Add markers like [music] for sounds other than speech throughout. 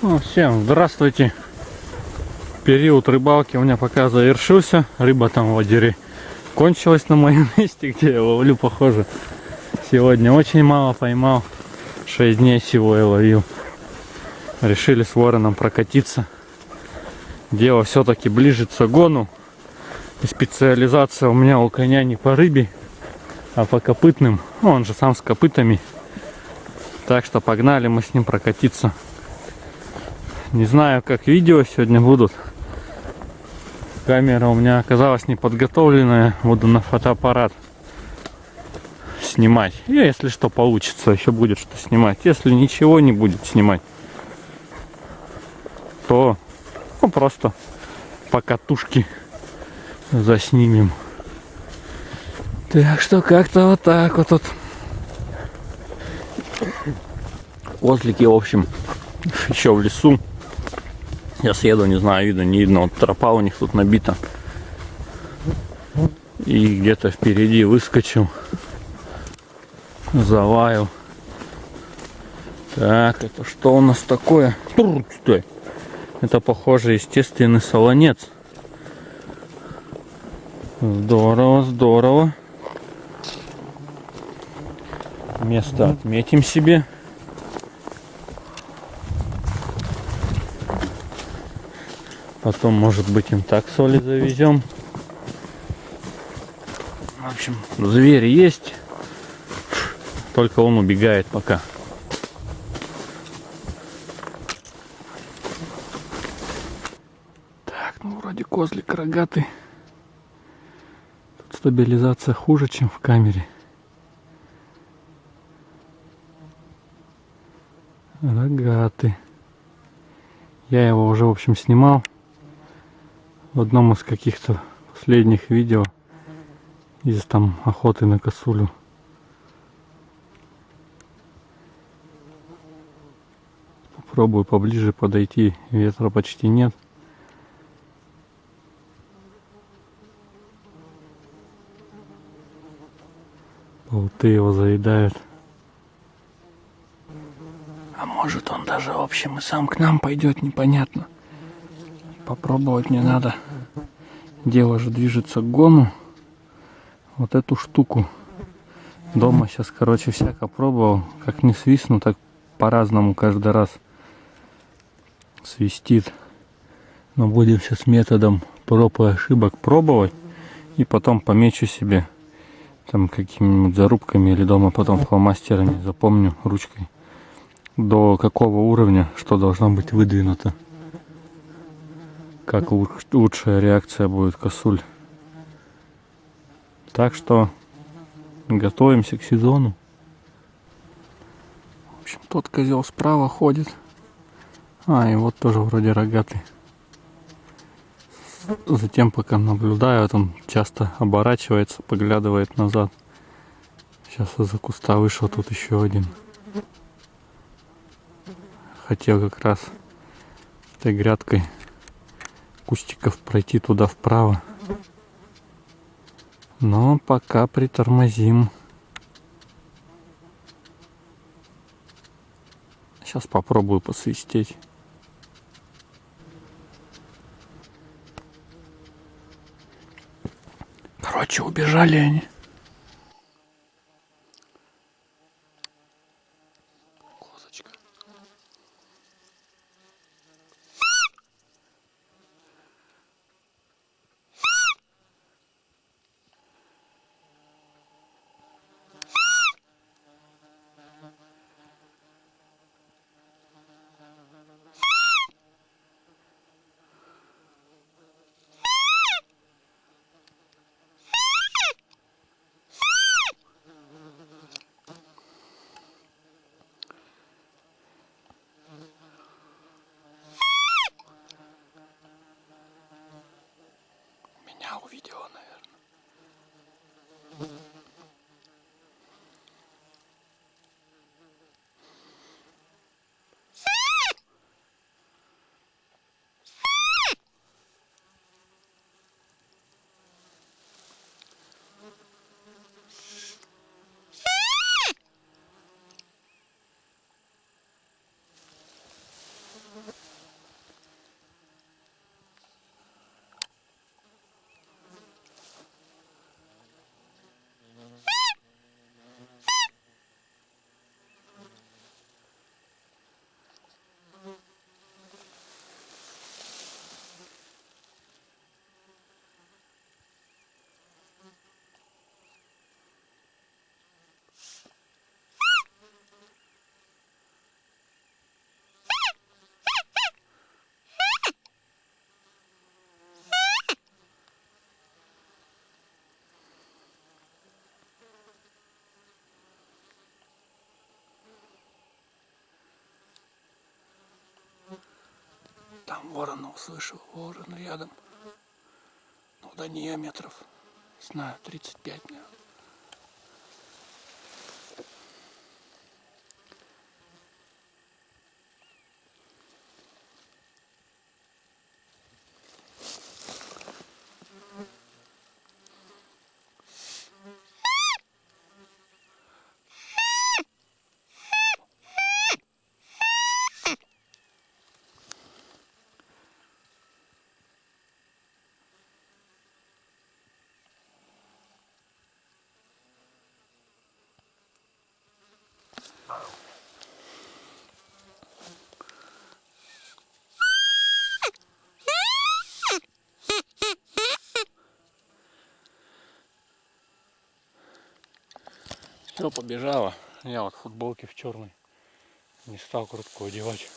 Ну, всем здравствуйте. Период рыбалки у меня пока завершился. Рыба там в озере кончилась на моем [laughs] месте, где я ловлю, похоже. Сегодня очень мало поймал. 6 дней всего я ловил. Решили с вороном прокатиться. Дело все-таки ближе к загону. И специализация у меня у коня не по рыбе, а по копытным. Ну, он же сам с копытами. Так что погнали мы с ним прокатиться. Не знаю, как видео сегодня будут. Камера у меня оказалась неподготовленная. Буду на фотоаппарат снимать. И если что получится, еще будет что снимать. Если ничего не будет снимать, то ну, просто по катушке заснимем. Так что как-то вот так вот тут. Козлики, в общем, еще в лесу. Я съеду, не знаю, видно, не видно. Вот тропа у них тут набита. И где-то впереди выскочил. Заваял. Так, это что у нас такое? Стой. Это, похоже, естественный солонец. Здорово, здорово. Место отметим себе. Потом, может быть, им так соли завезем. В общем, зверь есть. Только он убегает пока. Так, ну вроде козлик рогатый. Тут стабилизация хуже, чем в камере. Рогатый. Я его уже, в общем, снимал в одном из каких-то последних видео из там охоты на косулю. Попробую поближе подойти, ветра почти нет. Болты его заедают. А может он даже, в общем, и сам к нам пойдет, непонятно. Попробовать мне надо. Дело же движется к гону. Вот эту штуку. Дома сейчас, короче, всяко пробовал. Как не свистну, так по-разному каждый раз свистит. Но будем сейчас методом проб и ошибок пробовать. И потом помечу себе там какими-нибудь зарубками или дома потом фломастерами запомню ручкой до какого уровня что должно быть выдвинуто как лучшая реакция будет косуль. Так что готовимся к сезону. В общем, тот козел справа ходит. А, и вот тоже вроде рогатый. Затем, пока наблюдаю, он часто оборачивается, поглядывает назад. Сейчас из-за куста вышел тут еще один. Хотел как раз этой грядкой кустиков пройти туда вправо. Но пока притормозим. Сейчас попробую посвистеть. Короче, убежали они. Ворона услышал. Ворон рядом. Ну, до нее метров, не знаю, 35, наверное. Все, побежала. Я вот в футболке в черной. Не стал куртку одевать.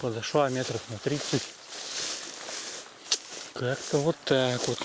Подошла метров на 30. Как-то вот так вот.